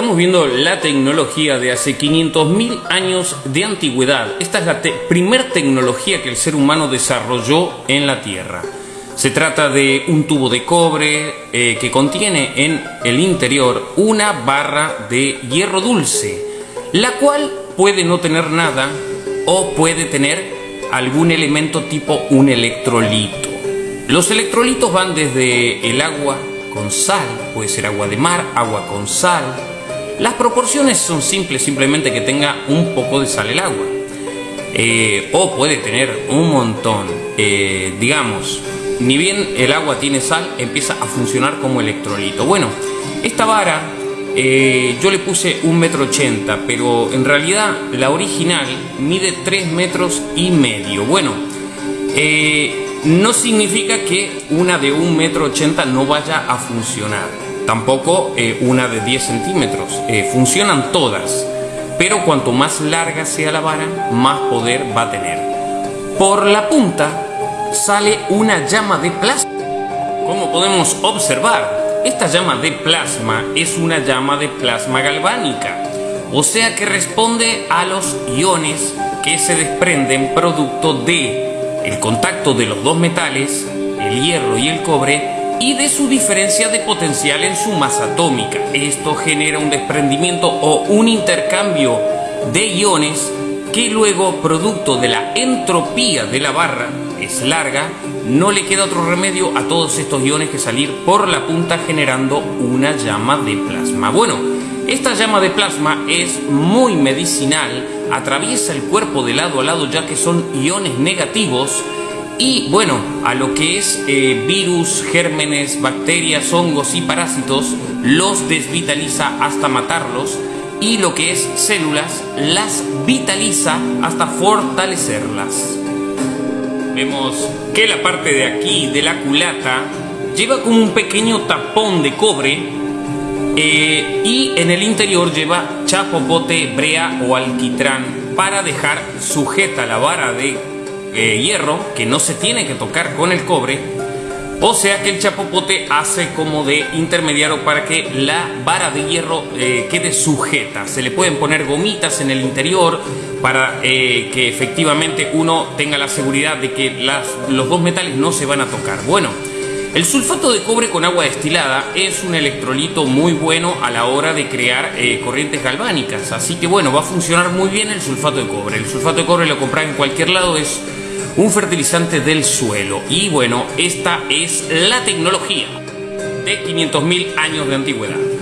Estamos viendo la tecnología de hace 500.000 años de antigüedad. Esta es la primer tecnología que el ser humano desarrolló en la Tierra. Se trata de un tubo de cobre eh, que contiene en el interior una barra de hierro dulce, la cual puede no tener nada o puede tener algún elemento tipo un electrolito. Los electrolitos van desde el agua con sal, puede ser agua de mar, agua con sal. Las proporciones son simples, simplemente que tenga un poco de sal el agua. Eh, o puede tener un montón. Eh, digamos, ni bien el agua tiene sal, empieza a funcionar como electrolito. Bueno, esta vara eh, yo le puse un metro ochenta, pero en realidad la original mide 3 metros y medio. Bueno, no significa que una de un metro ochenta no vaya a funcionar. Tampoco eh, una de 10 centímetros. Eh, funcionan todas. Pero cuanto más larga sea la vara, más poder va a tener. Por la punta sale una llama de plasma. Como podemos observar, esta llama de plasma es una llama de plasma galvánica. O sea que responde a los iones que se desprenden producto de el contacto de los dos metales, el hierro y el cobre, y de su diferencia de potencial en su masa atómica. Esto genera un desprendimiento o un intercambio de iones que luego, producto de la entropía de la barra, es larga, no le queda otro remedio a todos estos iones que salir por la punta generando una llama de plasma. Bueno, esta llama de plasma es muy medicinal, atraviesa el cuerpo de lado a lado ya que son iones negativos y bueno, a lo que es eh, virus, gérmenes, bacterias, hongos y parásitos, los desvitaliza hasta matarlos y lo que es células, las vitaliza hasta fortalecerlas. Vemos que la parte de aquí de la culata lleva como un pequeño tapón de cobre eh, y en el interior lleva chapopote, brea o alquitrán para dejar sujeta la vara de eh, hierro que no se tiene que tocar con el cobre. O sea que el chapopote hace como de intermediario para que la vara de hierro eh, quede sujeta. Se le pueden poner gomitas en el interior para que efectivamente uno tenga la seguridad de que las, los dos metales no se van a tocar. Bueno, el sulfato de cobre con agua destilada es un electrolito muy bueno a la hora de crear eh, corrientes galvánicas, así que bueno, va a funcionar muy bien el sulfato de cobre. El sulfato de cobre lo compran en cualquier lado, es un fertilizante del suelo. Y bueno, esta es la tecnología de 500.000 años de antigüedad.